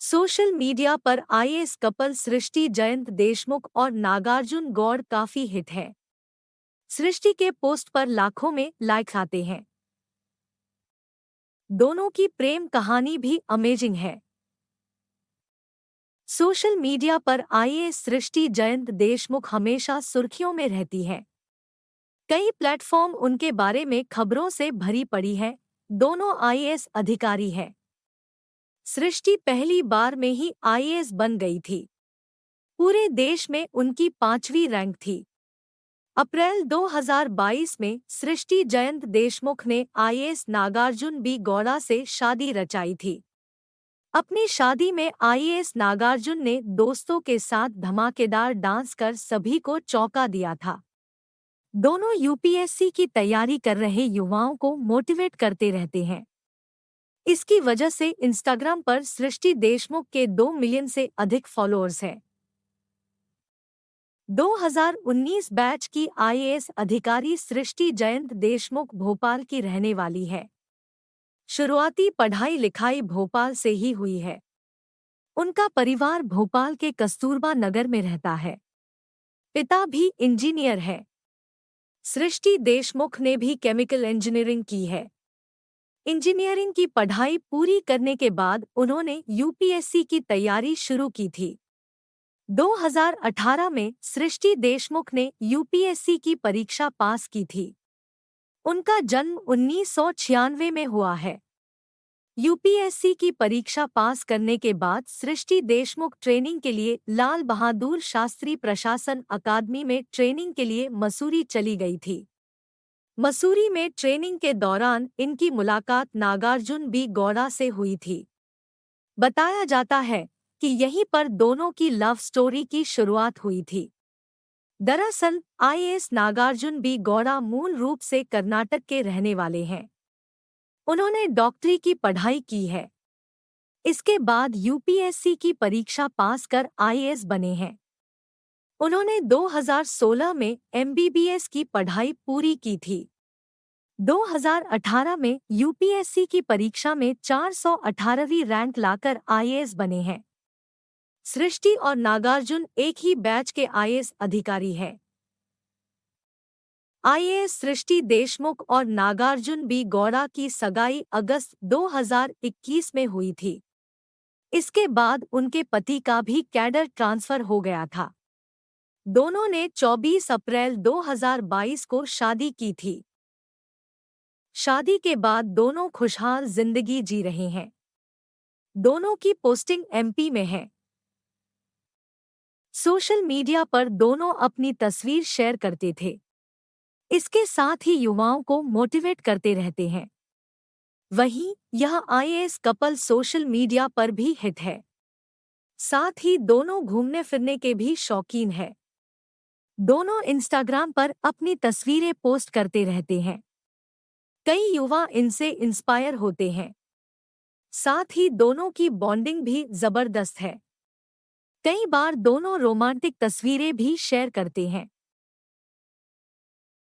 Social media पर IAS couple Srishti Jayant Deshmukh और नागार्जुन गौड़ काफ़ी हिट है। सृष्टि के पोस्ट पर लाखों में लाइक आते हैं। दोनों की प्रेम कहानी भी अमेजिंग है। सोशल मीडिया पर आईएएस सृष्टि जयंत देशमुख हमेशा सुर्खियों में रहती है। कई प्लेटफॉर्म उनके बारे में खबरों से भरी पड़ी है। दोनों आईएएस अधिकारी हैं। सृष्टि पहली बार में ही आईएएस बन गई थी। पूरे देश में उनकी पांचवी रैंक थी। अप्रैल 2022 में सृष्टि जयंत देशमुख ने आईएएस नागार्जुन बी गौड़ा से शादी रचाई थी। अपनी शादी में आईएएस नागार्जुन ने दोस्तों के साथ धमाकेदार डांस कर सभी को चौंका दिया था। दोनों यूपीएससी की तैयारी कर रहे युवाओं को मोटिवेट करते रहते हैं। इसकी वजह से इंस्टाग्राम पर सृष्टि देशमुख के दो मिलियन से अधिक फॉलोअर्स हैं। 2019 बैच की आईएएस अधिकारी सृष्टि जयंत देशमुख भोपाल की रहने वाली है। शुरुआती पढ़ाई लिखाई भोपाल से ही हुई है। उनका परिवार भोपाल के कस्तूरबा नगर में रहता है। पिता भी इंजीनियर है। सृष्टि देशमुख ने भी केमिकल इंजीनियरिंग की है। इंजीनियरिंग की पढ़ाई पूरी करने के बाद उन्होंने यूपीएससी की तैयारी शुरू की थी। 2018 में सृष्टि देशमुख ने यूपीएससी की परीक्षा पास की थी। उनका जन्म उन्नीस सौ छियानवे में हुआ है। यूपीएससी की परीक्षा पास करने के बाद सृष्टि देशमुख ट्रेनिंग के लिए लाल बहादुर शास्त्री प्रशासन अकादमी में ट्रेनिंग के लिए मसूरी चली गई थी। मसूरी में ट्रेनिंग के दौरान इनकी मुलाकात नागार्जुन बी गौड़ा से हुई थी। बताया जाता है कि यहीं पर दोनों की लव स्टोरी की शुरुआत हुई थी। दरअसल आईएएस नागार्जुन बी गौड़ा मूल रूप से कर्नाटक के रहने वाले हैं। उन्होंने डॉक्टरी की पढ़ाई की है। इसके बाद यूपीएससी की परीक्षा पास कर आईएएस बने हैं। उन्होंने 2016 में एमबीबीएस की पढ़ाई पूरी की थी। 2018 में यूपीएससी की परीक्षा में 418वीं रैंक लाकर आईएएस बने हैं। सृष्टि और नागार्जुन एक ही बैच के आईएएस अधिकारी हैं। आईएएस सृष्टि देशमुख और नागार्जुन बी गौड़ा की सगाई अगस्त 2021 में हुई थी। इसके बाद उनके पति का भी कैडर ट्रांसफ़र हो गया था। दोनों ने 24 अप्रैल 2022 को शादी की थी। शादी के बाद दोनों खुशहाल ज़िंदगी जी रहे हैं। दोनों की पोस्टिंग एमपी में है। सोशल मीडिया पर दोनों अपनी तस्वीर शेयर करते थे। इसके साथ ही युवाओं को मोटिवेट करते रहते हैं। वहीं यह आईएएस कपल सोशल मीडिया पर भी हिट है। साथ ही दोनों घूमने फिरने के भी शौकीन है। दोनों इंस्टाग्राम पर अपनी तस्वीरें पोस्ट करते रहते हैं। कई युवा इनसे इंस्पायर होते हैं। साथ ही दोनों की बॉन्डिंग भी ज़बरदस्त है। कई बार दोनों रोमांटिक तस्वीरें भी शेयर करते हैं।